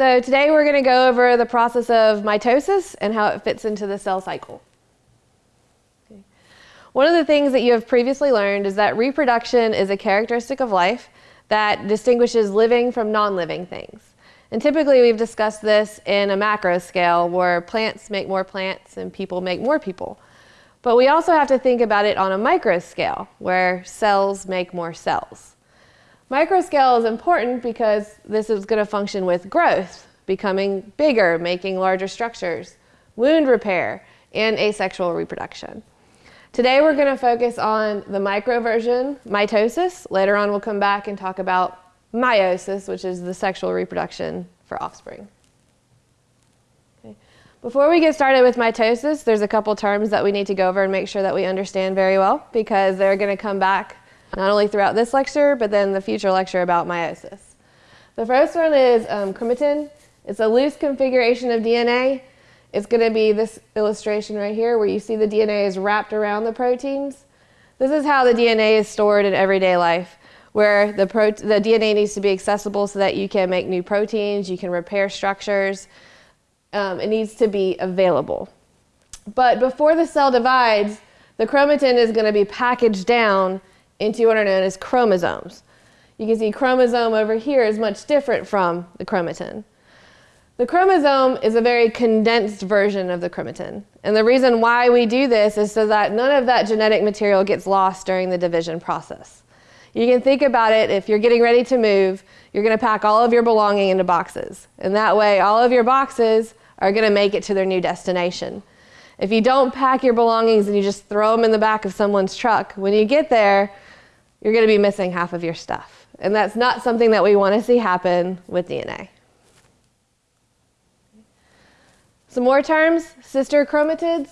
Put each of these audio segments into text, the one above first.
So today we're going to go over the process of mitosis and how it fits into the cell cycle. Okay. One of the things that you have previously learned is that reproduction is a characteristic of life that distinguishes living from non-living things. And typically we've discussed this in a macro scale where plants make more plants and people make more people. But we also have to think about it on a micro scale where cells make more cells. Micro scale is important because this is going to function with growth, becoming bigger, making larger structures, wound repair, and asexual reproduction. Today we're going to focus on the micro version, mitosis. Later on we'll come back and talk about meiosis, which is the sexual reproduction for offspring. Okay. Before we get started with mitosis, there's a couple terms that we need to go over and make sure that we understand very well because they're going to come back not only throughout this lecture, but then the future lecture about meiosis. The first one is um, chromatin. It's a loose configuration of DNA. It's going to be this illustration right here where you see the DNA is wrapped around the proteins. This is how the DNA is stored in everyday life, where the, the DNA needs to be accessible so that you can make new proteins, you can repair structures. Um, it needs to be available. But before the cell divides, the chromatin is going to be packaged down into what are known as chromosomes. You can see chromosome over here is much different from the chromatin. The chromosome is a very condensed version of the chromatin. And the reason why we do this is so that none of that genetic material gets lost during the division process. You can think about it, if you're getting ready to move, you're going to pack all of your belonging into boxes. And that way, all of your boxes are going to make it to their new destination. If you don't pack your belongings and you just throw them in the back of someone's truck, when you get there, you're going to be missing half of your stuff. And that's not something that we want to see happen with DNA. Some more terms, sister chromatids.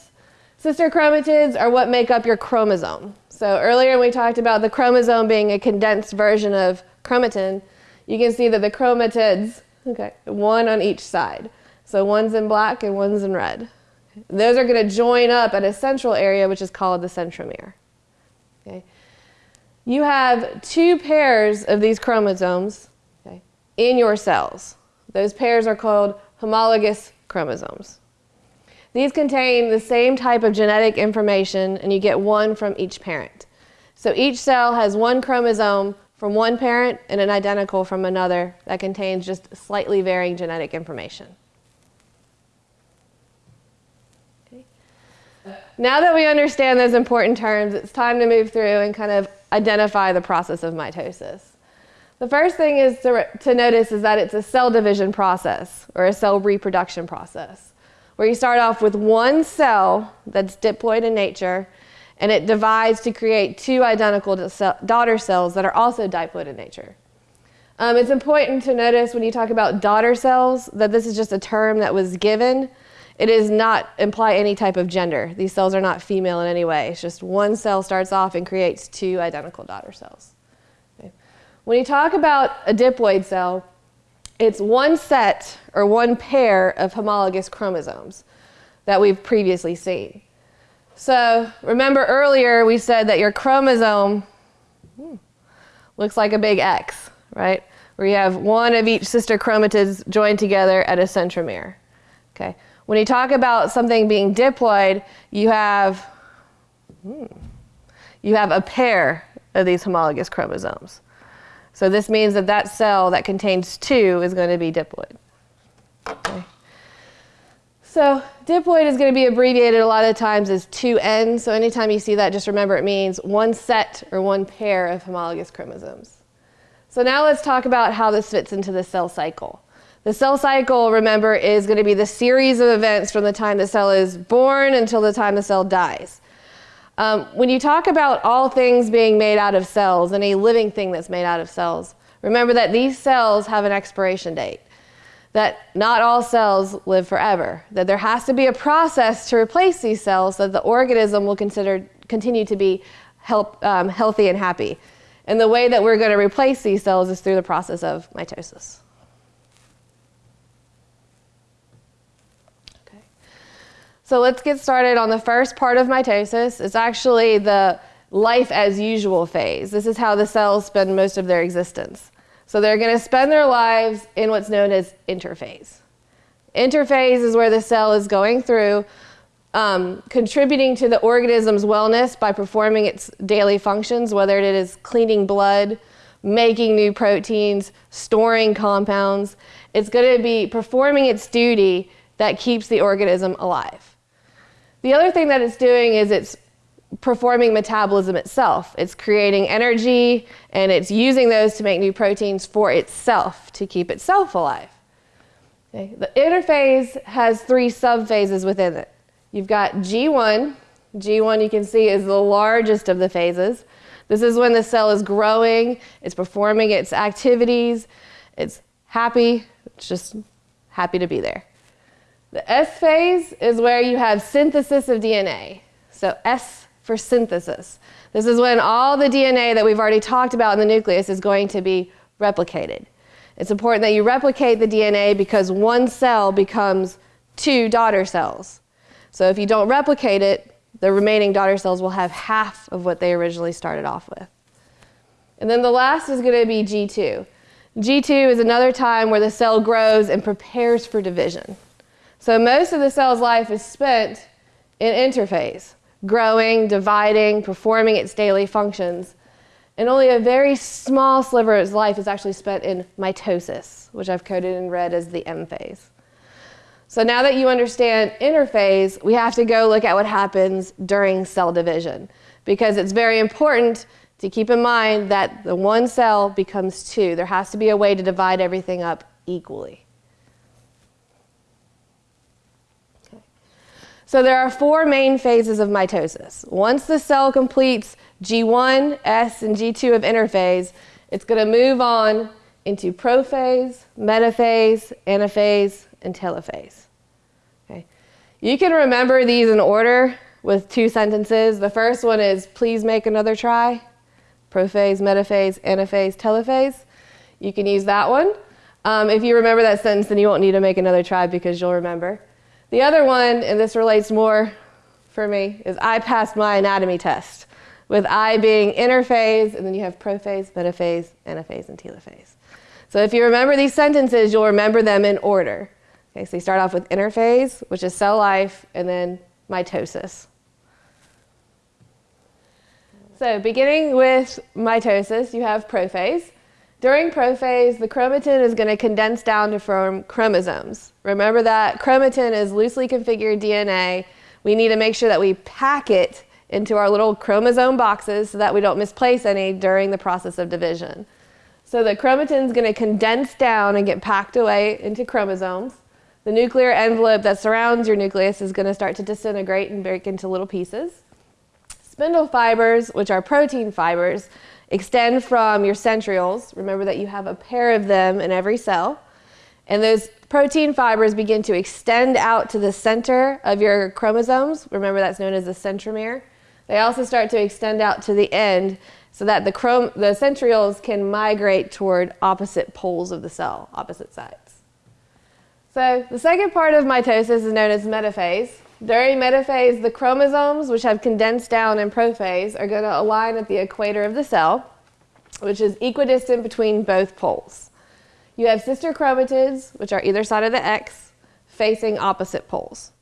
Sister chromatids are what make up your chromosome. So earlier we talked about the chromosome being a condensed version of chromatin. You can see that the chromatids, okay, one on each side. So one's in black and one's in red. Those are going to join up at a central area, which is called the centromere. Okay you have two pairs of these chromosomes okay, in your cells. Those pairs are called homologous chromosomes. These contain the same type of genetic information and you get one from each parent. So each cell has one chromosome from one parent and an identical from another that contains just slightly varying genetic information. Now that we understand those important terms, it's time to move through and kind of identify the process of mitosis. The first thing is to, to notice is that it's a cell division process or a cell reproduction process where you start off with one cell that's diploid in nature and it divides to create two identical daughter cells that are also diploid in nature. Um, it's important to notice when you talk about daughter cells that this is just a term that was given it does not imply any type of gender. These cells are not female in any way. It's just one cell starts off and creates two identical daughter cells. Okay. When you talk about a diploid cell, it's one set or one pair of homologous chromosomes that we've previously seen. So remember earlier we said that your chromosome hmm, looks like a big X, right? Where you have one of each sister chromatids joined together at a centromere. Okay. When you talk about something being diploid, you have, hmm, you have a pair of these homologous chromosomes. So this means that that cell that contains two is going to be diploid. Okay. So diploid is going to be abbreviated a lot of times as 2N. So anytime you see that, just remember it means one set or one pair of homologous chromosomes. So now let's talk about how this fits into the cell cycle. The cell cycle, remember, is going to be the series of events from the time the cell is born until the time the cell dies. Um, when you talk about all things being made out of cells, any living thing that's made out of cells, remember that these cells have an expiration date. That not all cells live forever. That there has to be a process to replace these cells so that the organism will consider, continue to be help, um, healthy and happy. And the way that we're going to replace these cells is through the process of mitosis. So let's get started on the first part of mitosis. It's actually the life as usual phase. This is how the cells spend most of their existence. So they're going to spend their lives in what's known as interphase. Interphase is where the cell is going through, um, contributing to the organism's wellness by performing its daily functions, whether it is cleaning blood, making new proteins, storing compounds. It's going to be performing its duty that keeps the organism alive. The other thing that it's doing is it's performing metabolism itself. It's creating energy and it's using those to make new proteins for itself to keep itself alive. Okay. The interphase has three subphases within it. You've got G1. G1 you can see is the largest of the phases. This is when the cell is growing, it's performing its activities, it's happy, it's just happy to be there. The S phase is where you have synthesis of DNA. So S for synthesis. This is when all the DNA that we've already talked about in the nucleus is going to be replicated. It's important that you replicate the DNA because one cell becomes two daughter cells. So if you don't replicate it, the remaining daughter cells will have half of what they originally started off with. And then the last is going to be G2. G2 is another time where the cell grows and prepares for division. So most of the cell's life is spent in interphase growing, dividing, performing its daily functions. And only a very small sliver of its life is actually spent in mitosis, which I've coded in red as the M phase. So now that you understand interphase, we have to go look at what happens during cell division because it's very important to keep in mind that the one cell becomes two. There has to be a way to divide everything up equally. So there are four main phases of mitosis. Once the cell completes G1, S, and G2 of interphase, it's going to move on into prophase, metaphase, anaphase, and telophase. Okay. You can remember these in order with two sentences. The first one is, please make another try. Prophase, metaphase, anaphase, telophase. You can use that one. Um, if you remember that sentence, then you won't need to make another try because you'll remember. The other one, and this relates more for me, is I passed my anatomy test, with I being interphase, and then you have prophase, metaphase, anaphase, and telophase. So if you remember these sentences, you'll remember them in order. Okay, so you start off with interphase, which is cell life, and then mitosis. So beginning with mitosis, you have prophase. During prophase, the chromatin is going to condense down to form chromosomes. Remember that chromatin is loosely configured DNA. We need to make sure that we pack it into our little chromosome boxes so that we don't misplace any during the process of division. So the chromatin is going to condense down and get packed away into chromosomes. The nuclear envelope that surrounds your nucleus is going to start to disintegrate and break into little pieces. Spindle fibers, which are protein fibers, extend from your centrioles. Remember that you have a pair of them in every cell. And those protein fibers begin to extend out to the center of your chromosomes. Remember that's known as the centromere. They also start to extend out to the end so that the, chrom the centrioles can migrate toward opposite poles of the cell, opposite sides. So the second part of mitosis is known as metaphase. During metaphase, the chromosomes, which have condensed down in prophase, are going to align at the equator of the cell, which is equidistant between both poles. You have sister chromatids, which are either side of the X, facing opposite poles.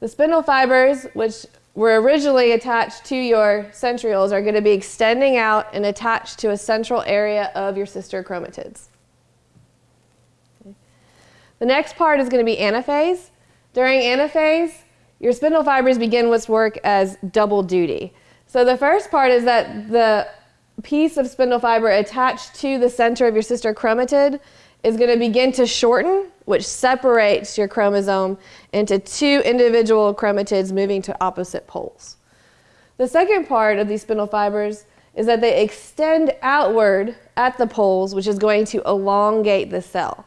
The spindle fibers, which were originally attached to your centrioles, are going to be extending out and attached to a central area of your sister chromatids. The next part is going to be anaphase. During anaphase, your spindle fibers begin what's work as double duty. So the first part is that the piece of spindle fiber attached to the center of your sister chromatid is going to begin to shorten, which separates your chromosome into two individual chromatids moving to opposite poles. The second part of these spindle fibers is that they extend outward at the poles, which is going to elongate the cell.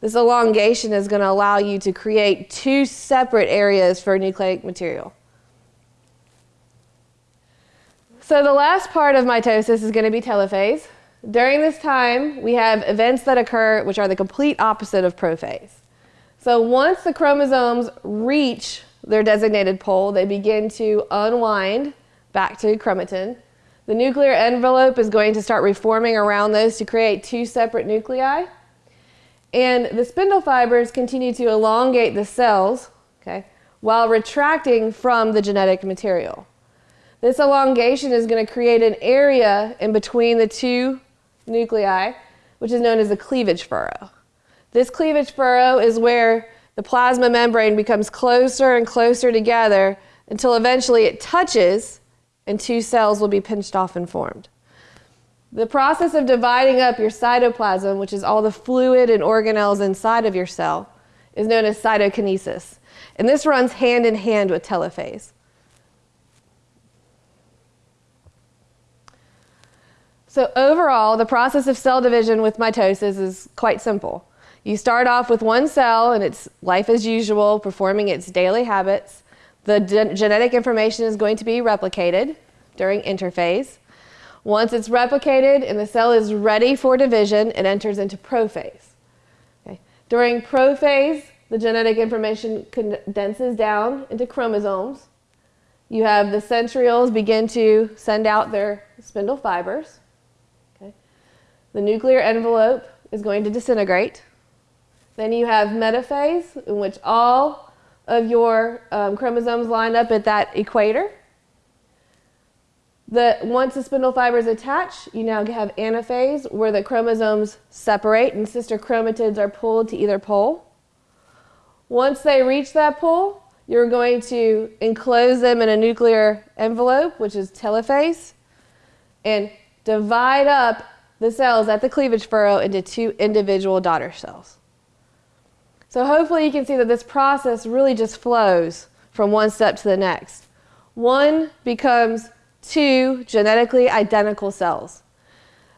This elongation is going to allow you to create two separate areas for nucleic material. So the last part of mitosis is going to be telophase. During this time, we have events that occur which are the complete opposite of prophase. So once the chromosomes reach their designated pole, they begin to unwind back to chromatin. The nuclear envelope is going to start reforming around those to create two separate nuclei. And the spindle fibers continue to elongate the cells, okay, while retracting from the genetic material. This elongation is going to create an area in between the two nuclei, which is known as a cleavage furrow. This cleavage furrow is where the plasma membrane becomes closer and closer together until eventually it touches and two cells will be pinched off and formed. The process of dividing up your cytoplasm, which is all the fluid and organelles inside of your cell, is known as cytokinesis. And this runs hand in hand with telophase. So overall, the process of cell division with mitosis is quite simple. You start off with one cell and it's life as usual, performing its daily habits. The genetic information is going to be replicated during interphase. Once it's replicated and the cell is ready for division, it enters into prophase. Okay. During prophase, the genetic information condenses down into chromosomes. You have the centrioles begin to send out their spindle fibers. The nuclear envelope is going to disintegrate. Then you have metaphase, in which all of your um, chromosomes line up at that equator. The, once the spindle fibers attach, you now have anaphase, where the chromosomes separate and sister chromatids are pulled to either pole. Once they reach that pole, you're going to enclose them in a nuclear envelope, which is telophase, and divide up the cells at the cleavage furrow into two individual daughter cells. So hopefully you can see that this process really just flows from one step to the next. One becomes two genetically identical cells.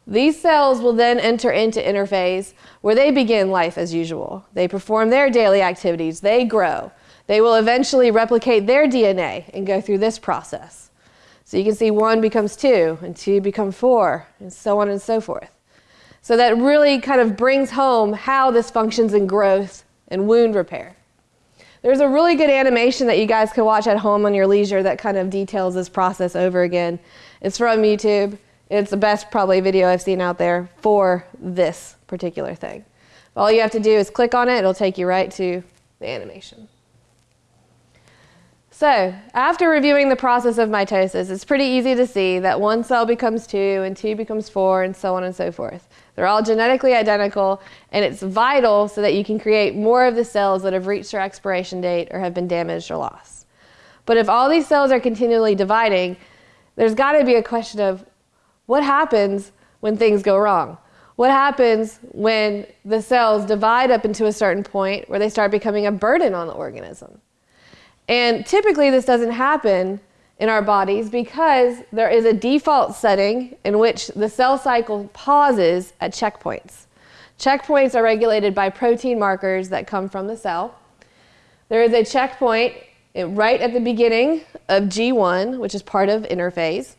These cells will then enter into interphase where they begin life as usual. They perform their daily activities, they grow. They will eventually replicate their DNA and go through this process. So you can see one becomes two, and two become four, and so on and so forth. So that really kind of brings home how this functions in growth and wound repair. There's a really good animation that you guys can watch at home on your leisure that kind of details this process over again. It's from YouTube. It's the best probably video I've seen out there for this particular thing. All you have to do is click on it. It'll take you right to the animation. So after reviewing the process of mitosis, it's pretty easy to see that one cell becomes two and two becomes four and so on and so forth. They're all genetically identical and it's vital so that you can create more of the cells that have reached their expiration date or have been damaged or lost. But if all these cells are continually dividing, there's got to be a question of what happens when things go wrong? What happens when the cells divide up into a certain point where they start becoming a burden on the organism? And typically this doesn't happen in our bodies because there is a default setting in which the cell cycle pauses at checkpoints. Checkpoints are regulated by protein markers that come from the cell. There is a checkpoint right at the beginning of G1, which is part of interphase.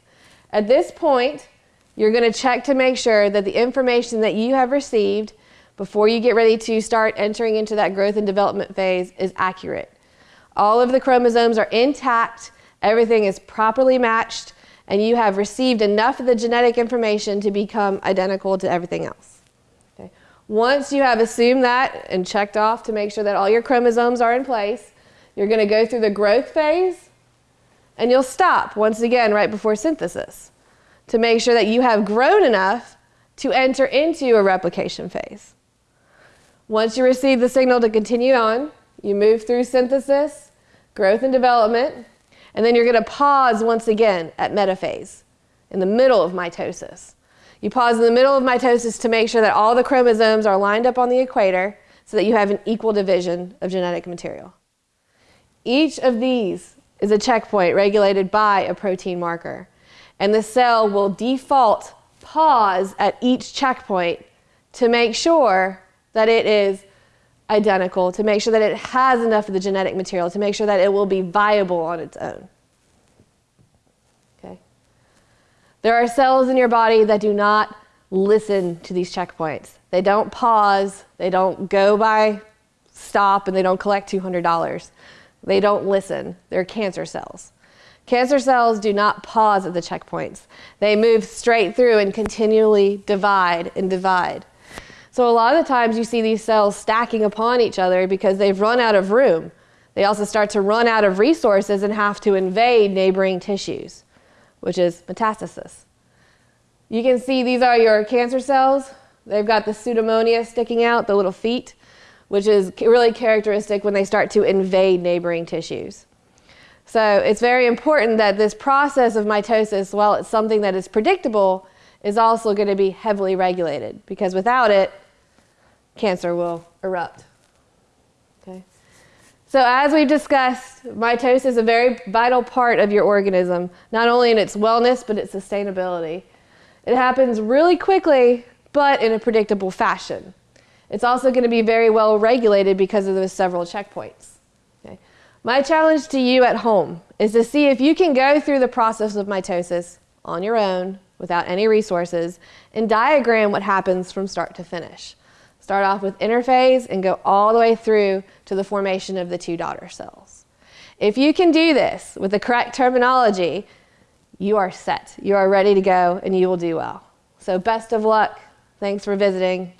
At this point, you're going to check to make sure that the information that you have received before you get ready to start entering into that growth and development phase is accurate. All of the chromosomes are intact, everything is properly matched, and you have received enough of the genetic information to become identical to everything else. Okay. Once you have assumed that and checked off to make sure that all your chromosomes are in place, you're going to go through the growth phase, and you'll stop once again right before synthesis to make sure that you have grown enough to enter into a replication phase. Once you receive the signal to continue on, you move through synthesis, growth and development, and then you're going to pause once again at metaphase, in the middle of mitosis. You pause in the middle of mitosis to make sure that all the chromosomes are lined up on the equator so that you have an equal division of genetic material. Each of these is a checkpoint regulated by a protein marker, and the cell will default pause at each checkpoint to make sure that it is identical to make sure that it has enough of the genetic material to make sure that it will be viable on its own. Okay? There are cells in your body that do not listen to these checkpoints. They don't pause, they don't go by stop, and they don't collect $200. They don't listen. They're cancer cells. Cancer cells do not pause at the checkpoints. They move straight through and continually divide and divide. So a lot of the times you see these cells stacking upon each other because they've run out of room. They also start to run out of resources and have to invade neighboring tissues, which is metastasis. You can see these are your cancer cells. They've got the pseudomonas sticking out, the little feet, which is really characteristic when they start to invade neighboring tissues. So it's very important that this process of mitosis, while it's something that is predictable, is also going to be heavily regulated because without it, cancer will erupt. Okay. So as we've discussed, mitosis is a very vital part of your organism, not only in its wellness, but its sustainability. It happens really quickly, but in a predictable fashion. It's also going to be very well regulated because of those several checkpoints. Okay. My challenge to you at home is to see if you can go through the process of mitosis on your own without any resources and diagram what happens from start to finish. Start off with interphase and go all the way through to the formation of the two daughter cells. If you can do this with the correct terminology, you are set. You are ready to go and you will do well. So best of luck. Thanks for visiting